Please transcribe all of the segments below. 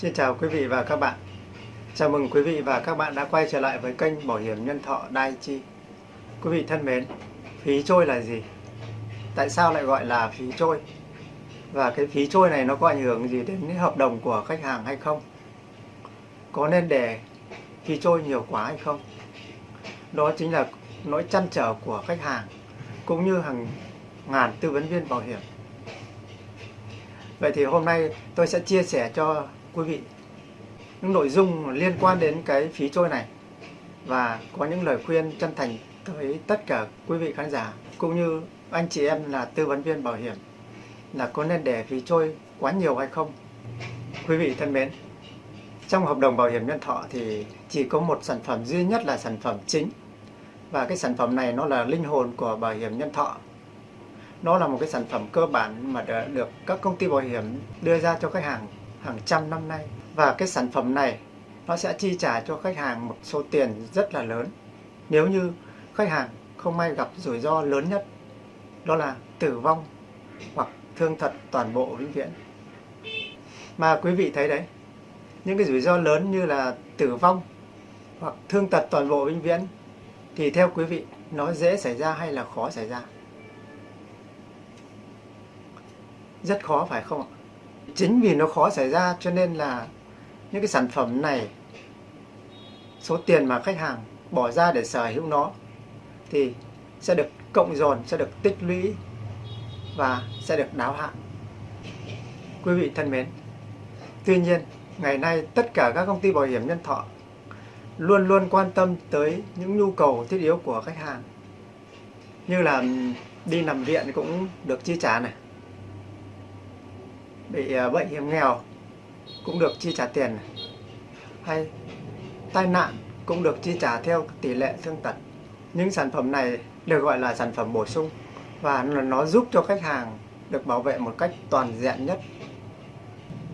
Xin chào quý vị và các bạn. Chào mừng quý vị và các bạn đã quay trở lại với kênh Bảo hiểm Nhân thọ Daiichi. Quý vị thân mến, phí trôi là gì? Tại sao lại gọi là phí trôi? Và cái phí trôi này nó có ảnh hưởng gì đến hợp đồng của khách hàng hay không? Có nên để phí trôi nhiều quá hay không? Đó chính là nỗi chăn trở của khách hàng cũng như hàng ngàn tư vấn viên bảo hiểm. Vậy thì hôm nay tôi sẽ chia sẻ cho quý vị, những nội dung liên quan đến cái phí trôi này và có những lời khuyên chân thành tới tất cả quý vị khán giả cũng như anh chị em là tư vấn viên bảo hiểm là có nên để phí trôi quá nhiều hay không, quý vị thân mến, trong hợp đồng bảo hiểm nhân thọ thì chỉ có một sản phẩm duy nhất là sản phẩm chính và cái sản phẩm này nó là linh hồn của bảo hiểm nhân thọ. Nó là một cái sản phẩm cơ bản mà được các công ty bảo hiểm đưa ra cho khách hàng hàng trăm năm nay. Và cái sản phẩm này, nó sẽ chi trả cho khách hàng một số tiền rất là lớn. Nếu như khách hàng không may gặp rủi ro lớn nhất, đó là tử vong hoặc thương tật toàn bộ vĩnh viễn. Mà quý vị thấy đấy, những cái rủi ro lớn như là tử vong hoặc thương tật toàn bộ vĩnh viễn thì theo quý vị, nó dễ xảy ra hay là khó xảy ra? Rất khó phải không ạ? Chính vì nó khó xảy ra cho nên là những cái sản phẩm này, số tiền mà khách hàng bỏ ra để sở hữu nó thì sẽ được cộng dồn, sẽ được tích lũy và sẽ được đáo hạn. Quý vị thân mến, tuy nhiên ngày nay tất cả các công ty bảo hiểm nhân thọ luôn luôn quan tâm tới những nhu cầu thiết yếu của khách hàng. Như là đi nằm viện cũng được chi trả này bị à, bệnh hiểm nghèo cũng được chi trả tiền hay tai nạn cũng được chi trả theo tỷ lệ thương tật. Những sản phẩm này được gọi là sản phẩm bổ sung và nó giúp cho khách hàng được bảo vệ một cách toàn diện nhất.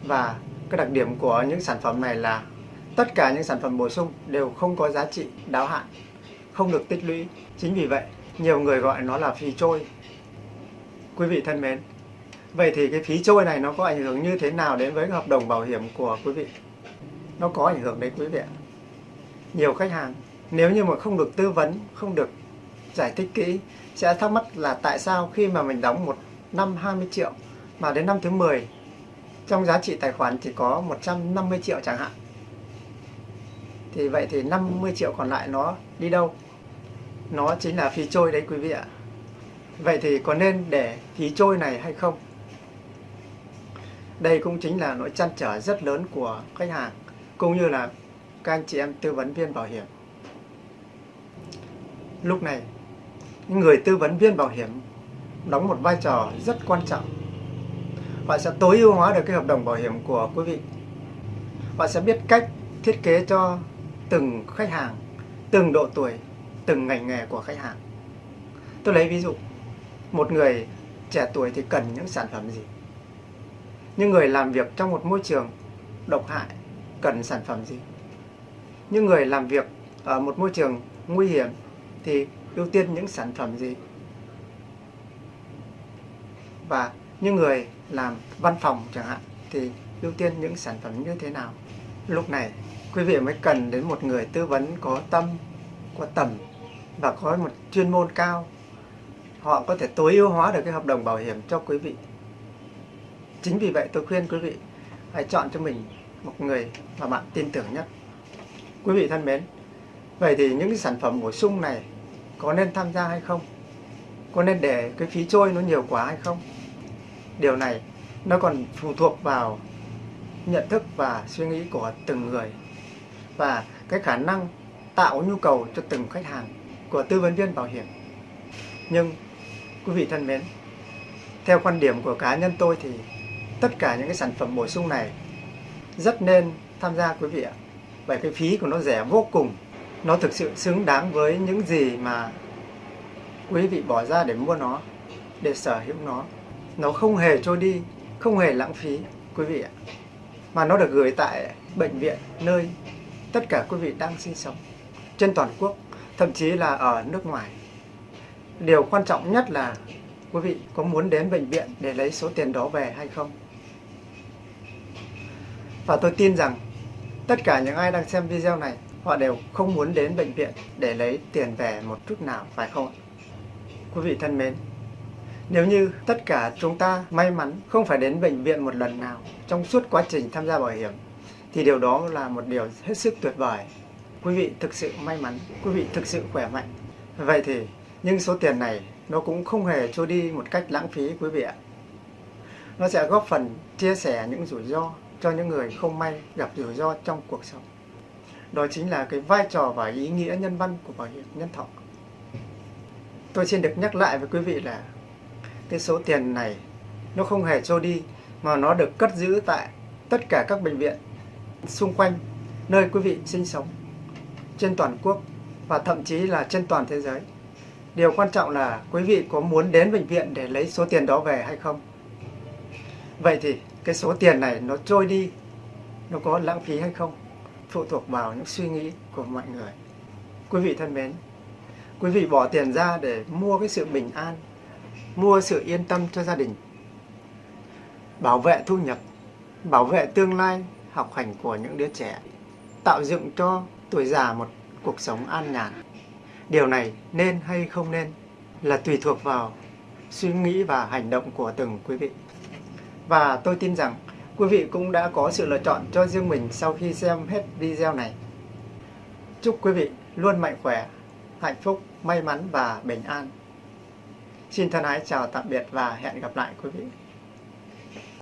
Và cái đặc điểm của những sản phẩm này là tất cả những sản phẩm bổ sung đều không có giá trị đáo hạn, không được tích lũy. Chính vì vậy, nhiều người gọi nó là phí trôi. Quý vị thân mến vậy thì cái phí trôi này nó có ảnh hưởng như thế nào đến với hợp đồng bảo hiểm của quý vị? Nó có ảnh hưởng đấy quý vị ạ. Nhiều khách hàng, nếu như mà không được tư vấn, không được giải thích kỹ, sẽ thắc mắc là tại sao khi mà mình đóng một năm 20 triệu mà đến năm thứ 10 trong giá trị tài khoản chỉ có 150 triệu chẳng hạn. Thì vậy thì 50 triệu còn lại nó đi đâu? Nó chính là phí trôi đấy quý vị ạ. Vậy thì có nên để phí trôi này hay không? Đây cũng chính là nỗi chăn trở rất lớn của khách hàng, cũng như là các anh chị em tư vấn viên bảo hiểm. Lúc này người tư vấn viên bảo hiểm đóng một vai trò rất quan trọng. Họ sẽ tối ưu hóa được cái hợp đồng bảo hiểm của quý vị. Họ sẽ biết cách thiết kế cho từng khách hàng, từng độ tuổi, từng ngành nghề của khách hàng. Tôi lấy ví dụ, một người trẻ tuổi thì cần những sản phẩm gì? Những người làm việc trong một môi trường độc hại cần sản phẩm gì? Những người làm việc ở một môi trường nguy hiểm thì ưu tiên những sản phẩm gì? Và những người làm văn phòng chẳng hạn thì ưu tiên những sản phẩm như thế nào? Lúc này, quý vị mới cần đến một người tư vấn có tâm, có tầm và có một chuyên môn cao. Họ có thể tối ưu hóa được cái hợp đồng bảo hiểm cho quý vị chính vì vậy tôi khuyên quý vị hãy chọn cho mình một người mà bạn tin tưởng nhất. Quý vị thân mến, vậy thì những cái sản phẩm bổ sung này có nên tham gia hay không? Có nên để cái phí trôi nó nhiều quá hay không? Điều này nó còn phụ thuộc vào nhận thức và suy nghĩ của từng người và cái khả năng tạo nhu cầu cho từng khách hàng của tư vấn viên bảo hiểm. Nhưng quý vị thân mến, theo quan điểm của cá nhân tôi thì tất cả những cái sản phẩm bổ sung này. Rất nên tham gia quý vị ạ, bởi cái phí của nó rẻ vô cùng. Nó thực sự xứng đáng với những gì mà quý vị bỏ ra để mua nó, để sở hữu nó. Nó không hề trôi đi, không hề lãng phí, quý vị ạ. Mà nó được gửi tại bệnh viện nơi tất cả quý vị đang sinh sống, trên toàn quốc, thậm chí là ở nước ngoài. Điều quan trọng nhất là quý vị có muốn đến bệnh viện để lấy số tiền đó về hay không? Và tôi tin rằng tất cả những ai đang xem video này họ đều không muốn đến bệnh viện để lấy tiền về một chút nào phải không ạ? Quý vị thân mến, nếu như tất cả chúng ta may mắn không phải đến bệnh viện một lần nào trong suốt quá trình tham gia bảo hiểm thì điều đó là một điều hết sức tuyệt vời. Quý vị thực sự may mắn, quý vị thực sự khỏe mạnh. Vậy thì nhưng số tiền này nó cũng không hề trôi đi một cách lãng phí quý vị ạ. Nó sẽ góp phần chia sẻ những rủi ro cho những người không may gặp rủi ro trong cuộc sống. Đó chính là cái vai trò và ý nghĩa nhân văn của bảo hiểm nhân thọ. Tôi xin được nhắc lại với quý vị là cái số tiền này nó không hề trôi đi, mà nó được cất giữ tại tất cả các bệnh viện xung quanh nơi quý vị sinh sống, trên toàn quốc và thậm chí là trên toàn thế giới. Điều quan trọng là quý vị có muốn đến bệnh viện để lấy số tiền đó về hay không? Vậy thì cái số tiền này nó trôi đi, nó có lãng phí hay không? Phụ thuộc vào những suy nghĩ của mọi người. Quý vị thân mến, quý vị bỏ tiền ra để mua cái sự bình an, mua sự yên tâm cho gia đình, bảo vệ thu nhập, bảo vệ tương lai học hành của những đứa trẻ, tạo dựng cho tuổi già một cuộc sống an nhàn. Điều này nên hay không nên là tùy thuộc vào suy nghĩ và hành động của từng quý vị. Và tôi tin rằng quý vị cũng đã có sự lựa chọn cho riêng mình sau khi xem hết video này. Chúc quý vị luôn mạnh khỏe, hạnh phúc, may mắn và bình an. Xin thân ái chào tạm biệt và hẹn gặp lại quý vị.